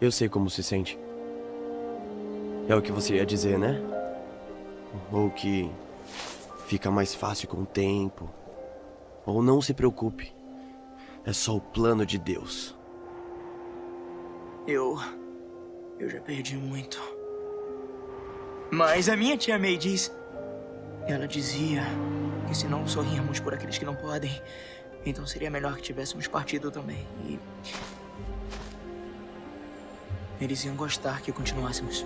Eu sei como se sente. É o que você ia dizer, né? Ou que fica mais fácil com o tempo. Ou não se preocupe. É só o plano de Deus. Eu. Eu já perdi muito. Mas a minha tia May diz. Ela dizia que se não sorrirmos por aqueles que não podem, então seria melhor que tivéssemos partido também. E. Eles iam gostar que continuássemos.